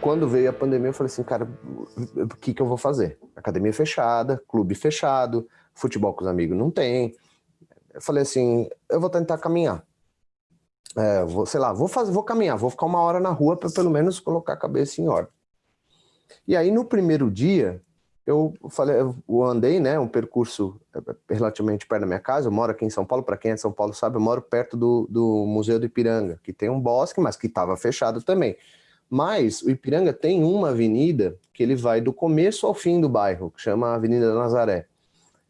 quando veio a pandemia, eu falei assim, cara, o que, que eu vou fazer? Academia fechada, clube fechado, futebol com os amigos não tem. Eu falei assim, eu vou tentar caminhar. É, vou, sei lá, vou fazer, vou caminhar, vou ficar uma hora na rua para pelo menos colocar a cabeça em ordem. E aí no primeiro dia, eu falei, eu andei, né, um percurso relativamente perto da minha casa, eu moro aqui em São Paulo, para quem é de São Paulo sabe, eu moro perto do, do Museu do Ipiranga, que tem um bosque, mas que estava fechado também. Mas o Ipiranga tem uma avenida que ele vai do começo ao fim do bairro, que chama Avenida da Nazaré.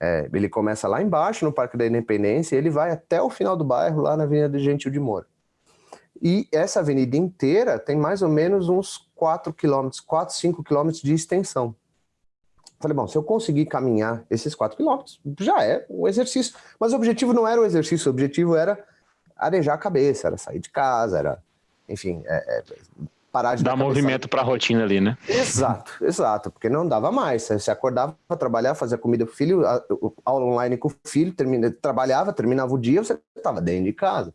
É, ele começa lá embaixo, no Parque da Independência, e ele vai até o final do bairro, lá na Avenida Gentil de Moura. E essa avenida inteira tem mais ou menos uns 4 quilômetros, 4, 5 quilômetros de extensão. Falei, bom, se eu conseguir caminhar esses 4 quilômetros, já é um exercício. Mas o objetivo não era o exercício, o objetivo era arejar a cabeça, era sair de casa, era, enfim, é, é, parar de... Dar movimento para a rotina ali, né? Exato, exato, porque não dava mais. Você acordava para trabalhar, fazia comida pro filho, aula online com o filho, termina, trabalhava, terminava o dia, você estava dentro de casa.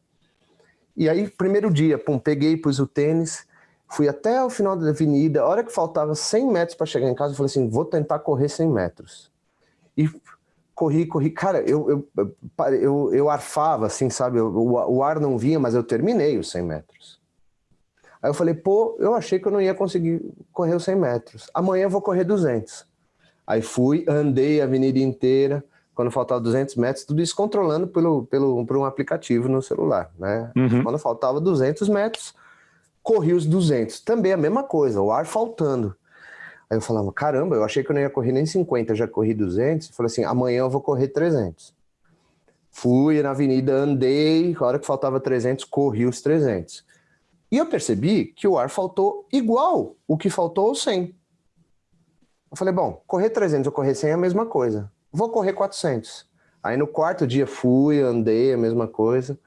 E aí, primeiro dia, pum, peguei, pus o tênis, Fui até o final da avenida, a hora que faltava 100 metros para chegar em casa, eu falei assim, vou tentar correr 100 metros. E corri, corri, cara, eu, eu, eu, eu arfava, assim, sabe, o, o ar não vinha, mas eu terminei os 100 metros. Aí eu falei, pô, eu achei que eu não ia conseguir correr os 100 metros. Amanhã eu vou correr 200. Aí fui, andei a avenida inteira, quando faltava 200 metros, tudo isso controlando pelo, pelo, por um aplicativo no celular, né? Uhum. Quando faltava 200 metros, corri os 200. Também a mesma coisa, o ar faltando. Aí eu falava, caramba, eu achei que eu não ia correr nem 50, já corri 200. Eu falei assim, amanhã eu vou correr 300. Fui na avenida, andei, a hora que faltava 300, corri os 300. E eu percebi que o ar faltou igual o que faltou os 100. Eu falei, bom, correr 300 ou correr 100 é a mesma coisa. Vou correr 400. Aí no quarto dia fui, andei, a mesma coisa.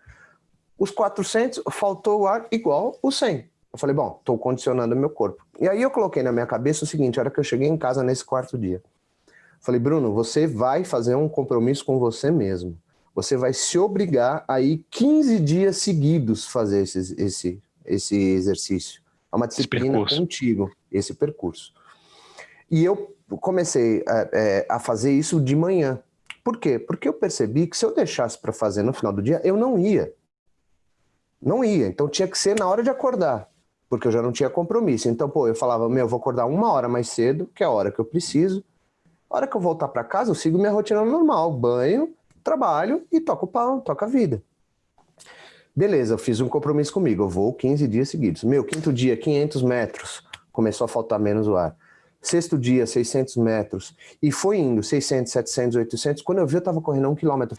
Os 400, faltou o ar igual o 100. Eu falei, bom, estou condicionando meu corpo. E aí eu coloquei na minha cabeça o seguinte, a hora que eu cheguei em casa nesse quarto dia. Falei, Bruno, você vai fazer um compromisso com você mesmo. Você vai se obrigar a ir 15 dias seguidos fazer esse, esse, esse exercício. É uma disciplina esse contigo, esse percurso. E eu comecei a, é, a fazer isso de manhã. Por quê? Porque eu percebi que se eu deixasse para fazer no final do dia, eu não ia. Não ia, então tinha que ser na hora de acordar, porque eu já não tinha compromisso. Então, pô, eu falava, meu, eu vou acordar uma hora mais cedo, que é a hora que eu preciso. A hora que eu voltar para casa, eu sigo minha rotina normal, banho, trabalho e toco o pau, toco a vida. Beleza, eu fiz um compromisso comigo, eu vou 15 dias seguidos. Meu, quinto dia, 500 metros, começou a faltar menos o ar. Sexto dia, 600 metros. E foi indo, 600, 700, 800. Quando eu vi, eu tava correndo um quilômetro.